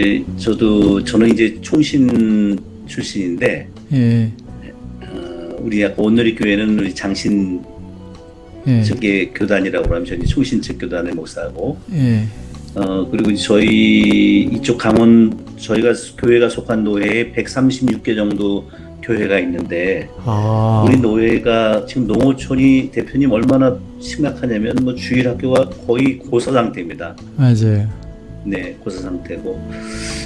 예, 저도 저는 이제 총신 출신인데 예, 어, 우리 아까 온누리 교회는 우리 장신 예, 측의 교단이라고 하면 저는 총신 측 교단의 목사고. 예, 어 그리고 저희 이쪽 강원 저희가 교회가 속한 노회에 136개 정도 교회가 있는데 아, 우리 노회가 지금 농어촌이 대표님 얼마나 심각하냐면 뭐 주일 학교가 거의 고사 상태입니다. 맞아요. 네, 고사 상태고.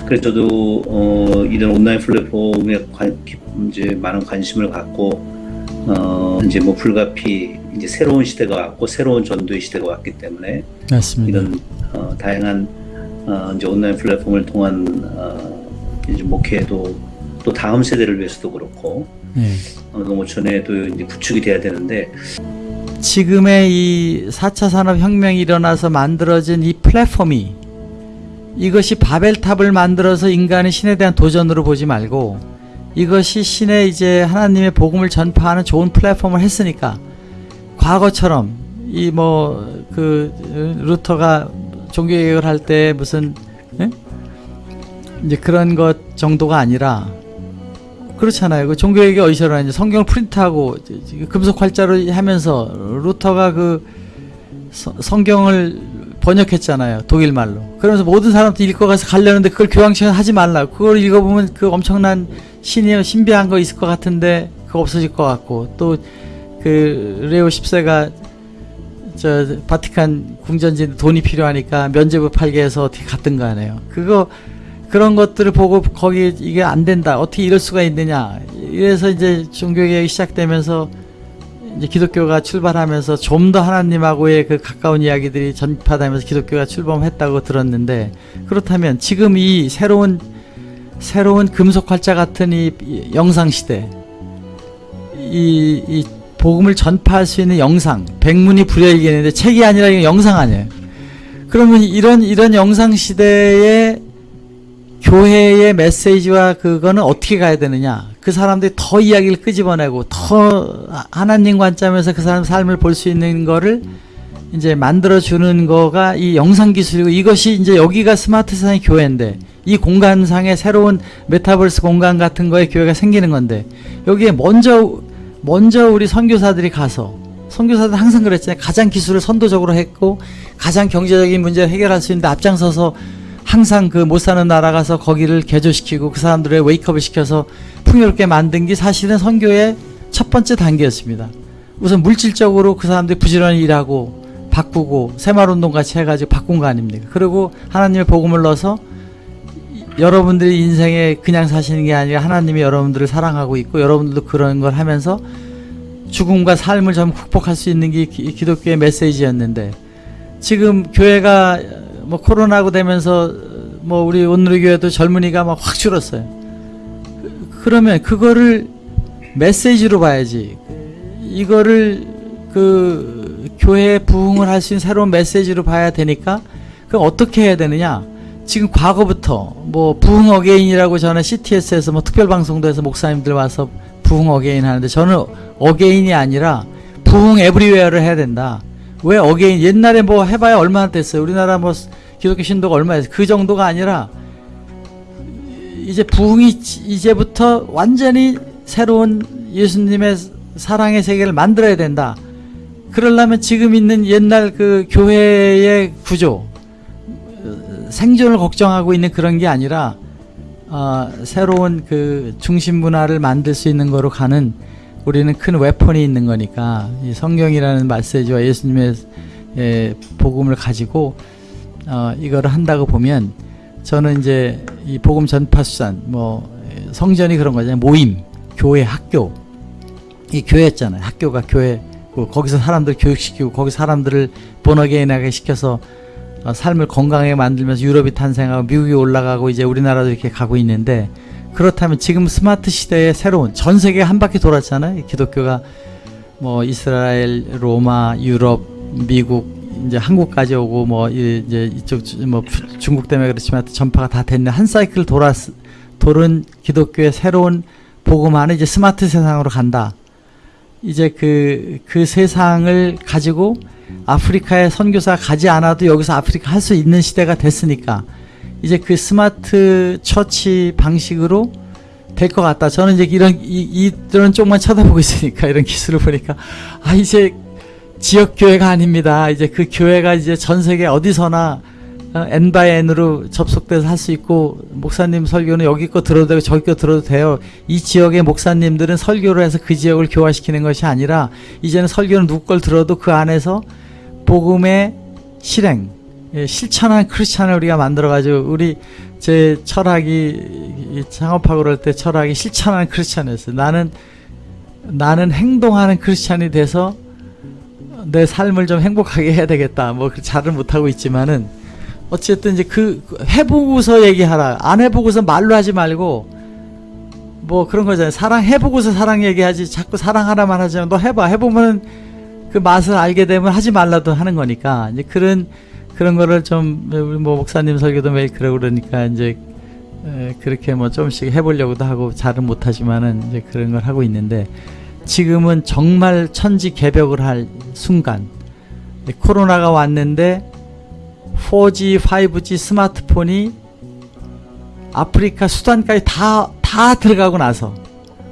그래서 저도 어, 이런 온라인 플랫폼에 관, 이제 많은 관심을 갖고 어, 이제 뭐 불가피 이제 새로운 시대가 왔고 새로운 전도의 시대가 왔기 때문에 맞습니다. 이런 어, 다양한 어, 이제 온라인 플랫폼을 통한 어, 이제 목회도 또 다음 세대를 위해서도 그렇고 예. 어, 농어촌에도 이제 구축이 돼야 되는데 지금의 이 4차 산업혁명이 일어나서 만들어진 이 플랫폼이 이것이 바벨탑을 만들어서 인간의 신에 대한 도전으로 보지 말고 이것이 신의 이제 하나님의 복음을 전파하는 좋은 플랫폼을 했으니까 과거처럼 이 뭐 그 루터가 종교 개혁을 할 때 무슨 예? 이제 그런 것 정도가 아니라 그렇잖아요. 그 종교 개혁이 어디서 일어나는지 성경을 프린트하고 금속 활자로 하면서 루터가 그 서- 성경을 번역했잖아요. 독일 말로. 그러면서 모든 사람들 읽어가서 가려는데 그걸 교황청에 하지 말라. 그걸 읽어보면 그 엄청난 신이 신비한 거 있을 것 같은데 그거 없어질 것 같고 또 그 레오 10세가 저 바티칸 궁전진 돈이 필요하니까 면제부 팔게 해서 어떻게 갔든가 하네요. 그거 그런 것들을 보고 거기 이게 안 된다. 어떻게 이럴 수가 있느냐. 이래서 이제 종교개혁이 시작되면서 이제 기독교가 출발하면서 좀 더 하나님하고의 그 가까운 이야기들이 전파되면서 기독교가 출범했다고 들었는데 그렇다면 지금 이 새로운 새로운 금속 활자 같은 이 영상 시대 이, 이 복음을 전파할 수 있는 영상 백문이 불여일견인데 책이 아니라 이거 영상 아니에요. 그러면 이런 이런 영상 시대에 교회의 메시지와 그거는 어떻게 가야 되느냐? 그 사람들이 더 이야기를 끄집어내고 더 하나님 관점에서 그 사람 삶을 볼 수 있는 거를 이제 만들어 주는 거가 이 영상 기술이고 이것이 이제 여기가 스마트 세상의 교회인데 이 공간상의 새로운 메타버스 공간 같은 거에 교회가 생기는 건데 여기에 먼저 먼저 우리 선교사들이 가서 선교사들 항상 그랬잖아요. 가장 기술을 선도적으로 했고 가장 경제적인 문제를 해결할 수 있는데 앞장서서 항상 그 못 사는 나라 가서 거기를 개조시키고 그 사람들의 웨이크업을 시켜서 풍요롭게 만든 게 사실은 선교의 첫 번째 단계였습니다. 우선 물질적으로 그 사람들이 부지런히 일하고 바꾸고 새마을운동 같이 해가지고 바꾼 거 아닙니까? 그리고 하나님의 복음을 넣어서 여러분들이 인생에 그냥 사시는 게 아니라 하나님이 여러분들을 사랑하고 있고 여러분들도 그런 걸 하면서 죽음과 삶을 좀 극복할 수 있는 게 기- 기독교의 메시지였는데 지금 교회가 뭐 코로나고 되면서 뭐 우리 온누리 교회도 젊은이가 막 확 줄었어요. 그- 그러면 그거를 메시지로 봐야지. 이거를 그 교회에 부흥을 할 수 있는 새로운 메시지로 봐야 되니까 그럼 어떻게 해야 되느냐? 지금 과거부터 뭐 부흥 어게인이라고 저는 CTS에서 뭐 특별 방송도 해서 목사님들 와서 부흥 again 하는데 저는 again이 아니라 부흥 everywhere를 해야 된다. 왜 again 옛날에 뭐 해봐야 얼마나 됐어요. 우리나라 뭐 기독교 신도가 얼마나 됐어요. 그 정도가 아니라 이제 부흥이 이제부터 완전히 새로운 예수님의 사랑의 세계를 만들어야 된다. 그러려면 지금 있는 옛날 그 교회의 구조, 생존을 걱정하고 있는 그런 게 아니라 어, 새로운 그 중심 문화를 만들 수 있는 거로 가는 우리는 큰 웨폰이 있는 거니까 이 성경이라는 메시지와 예수님의 예, 복음을 가지고 어, 이거를 한다고 보면 저는 이제 이 복음 전파 수산 뭐 예, 성전이 그런 거잖아요. 모임 교회 학교. 이 교회였잖아요. 학교가 교회 뭐 거기서 사람들 교육시키고 거기 사람들을 본어게인하게 시켜서 어, 삶을 건강하게 만들면서 유럽이 탄생하고 미국이 올라가고 이제 우리나라도 이렇게 가고 있는데 그렇다면 지금 스마트 시대의 새로운 전 세계 한 바퀴 돌았잖아요. 기독교가 뭐 이스라엘, 로마, 유럽, 미국 이제 한국까지 오고 뭐 이- 이제 이쪽 주- 뭐 주- 중국 때문에 그렇지만 전파가 다 됐는 한 사이클 돌아 돌은 기독교의 새로운 복음화는 이제 스마트 세상으로 간다. 이제 그, 그 세상을 가지고 아프리카에 선교사 가지 않아도 여기서 아프리카 할 수 있는 시대가 됐으니까 이제 그 smart church 방식으로 될 것 같다. 저는 이제 이런 이, 이런 쪽만 쳐다보고 있으니까 이런 기술을 보니까 아 이제 지역 교회가 아닙니다. 이제 그 교회가 이제 전 세계 어디서나 어, N by N으로 접속돼서 할 수 있고 목사님 설교는 여기 거 들어도 되고 저기 거 들어도 돼요. 이 지역의 목사님들은 설교를 해서 그 지역을 교화시키는 것이 아니라 이제는 설교는 누구 걸 들어도 그 안에서 복음의 실행, 예, 실천한 크리스찬을 우리가 만들어가지고 우리 제 철학이 창업하고 그럴 때 철학이 실천하는 크리스찬이었어요. 나는 나는 행동하는 크리스찬이 돼서 내 삶을 좀 행복하게 해야 되겠다. 뭐 잘은 못하고 있지만은 어쨌든 이제 그 해보고서 얘기하라. 안 해보고서 말로 하지 말고 뭐 그런 거잖아요. 사랑 해보고서 사랑 얘기하지. 자꾸 사랑하라만 하지만 너 해봐. 해보면 그 맛을 알게 되면 하지 말라도 하는 거니까 이제 그런 그런 거를 좀 우리 뭐 목사님 설교도 매일 그러고 그러니까 이제 에, 그렇게 뭐 조금씩 해보려고도 하고 잘은 못하지만은 이제 그런 걸 하고 있는데 지금은 정말 천지 개벽을 할 순간 코로나가 왔는데 4G, 5G 스마트폰이 아프리카 수단까지 다, 다 들어가고 나서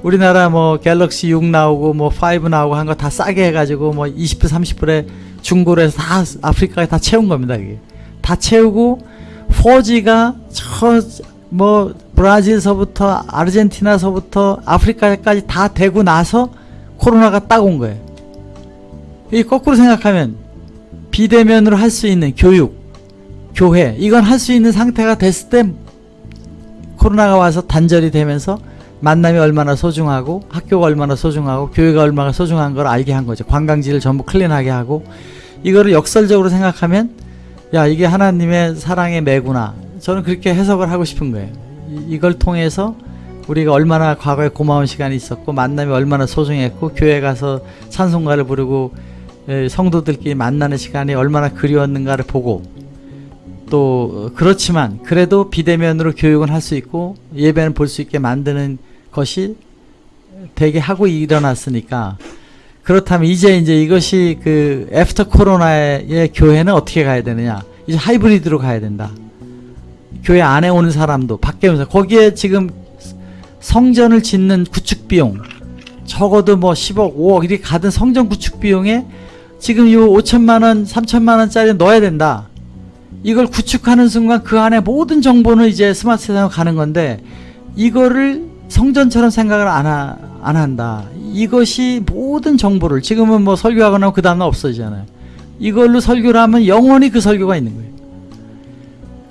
우리나라 뭐 갤럭시 6 나오고 뭐 5 나오고 한 거 다 싸게 해가지고 뭐 20불 30불에 중고로 해서 다 아프리카에 다 채운 겁니다 이게. 다 채우고 4G가 저 뭐 브라질서부터 아르헨티나서부터 아프리카까지 다 되고 나서 코로나가 딱 온 거예요 이 거꾸로 생각하면 비대면으로 할 수 있는 교육 교회 이건 할 수 있는 상태가 됐을 때 코로나가 와서 단절이 되면서 만남이 얼마나 소중하고 학교가 얼마나 소중하고 교회가 얼마나 소중한 걸 알게 한 거죠. 관광지를 전부 클린하게 하고 이거를 역설적으로 생각하면 야 이게 하나님의 사랑의 매구나 저는 그렇게 해석을 하고 싶은 거예요. 이- 이걸 통해서 우리가 얼마나 과거에 고마운 시간이 있었고 만남이 얼마나 소중했고 교회 가서 찬송가를 부르고 에, 성도들끼리 만나는 시간이 얼마나 그리웠는가를 보고 또 어, 그렇지만 그래도 비대면으로 교육은 할 수 있고 예배는 볼 수 있게 만드는 것이 되게 하고 일어났으니까 그렇다면 이제 이제 이것이 그 after 코로나의 교회는 어떻게 가야 되느냐? 이제 하이브리드로 가야 된다. 교회 안에 오는 사람도 밖에 오는 사람 거기에 지금 성전을 짓는 구축 비용 적어도 뭐 10억 5억 이렇게 가든 성전 구축 비용에 지금 이 5천만 원 3천만 원짜리 넣어야 된다 이걸 구축하는 순간 그 안에 모든 정보는 이제 스마트 세상으로 가는 건데 이거를 성전처럼 생각을 안, 하, 안 한다. 이것이 모든 정보를 지금은 뭐 설교하고 나면 그 다음날 없어지잖아요. 이걸로 설교를 하면 영원히 그 설교가 있는 거예요.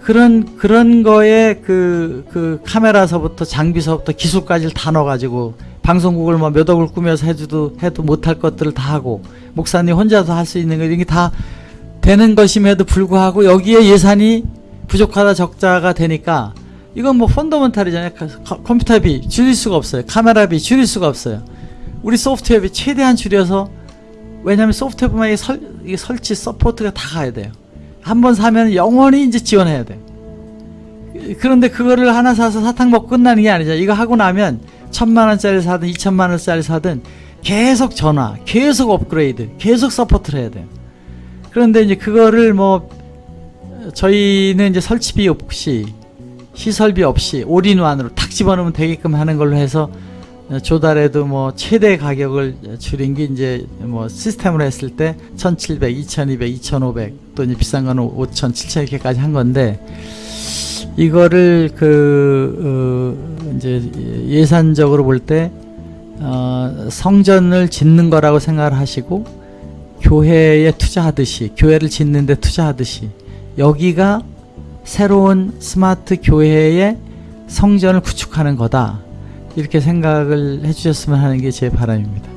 그런 그런 거에 그, 그 카메라서부터 장비서부터 기술까지를 다 넣어가지고 방송국을 뭐몇 억을 꾸며서 해도 해도 못할 것들을 다 하고 목사님 혼자서 할 수 있는 거 이게 다 되는 것임에도 불구하고 여기에 예산이 부족하다 적자가 되니까 이건 뭐 fundamental이잖아요. 컴- 컴퓨터비 줄일 수가 없어요. 카메라비 줄일 수가 없어요. 우리 소프트웨어비 최대한 줄여서 왜냐하면 설, 이게 설치 support가 다 가야 돼요. 한 번 사면 영원히 이제 지원해야 돼요. 그런데 그거를 하나 사서 사탕 먹고 끝나는 게 아니죠. 이거 하고 나면 천만 원짜리 사든 이천만 원짜리 사든 계속 전화, 계속 업그레이드, 계속 support를 해야 돼요. 그런데 이제 그거를 뭐 저희는 이제 설치비 없이 시설비 없이 all-in-one으로 탁 집어넣으면 되게끔 하는 걸로 해서 조달해도 뭐 최대 가격을 줄인 게 이제 뭐 시스템으로 했을 때 1700, 2200, 2500 또 이제 비싼 거는 5000, 7000 이렇게까지 한 건데 이거를 그 어, 이제 예산적으로 볼때 어, 성전을 짓는 거라고 생각을 하시고 교회에 투자하듯이 교회를 짓는 데 투자하듯이 여기가 새로운 스마트 교회의 성전을 구축하는 거다 이렇게 생각을 해주셨으면 하는 게 제 바람입니다.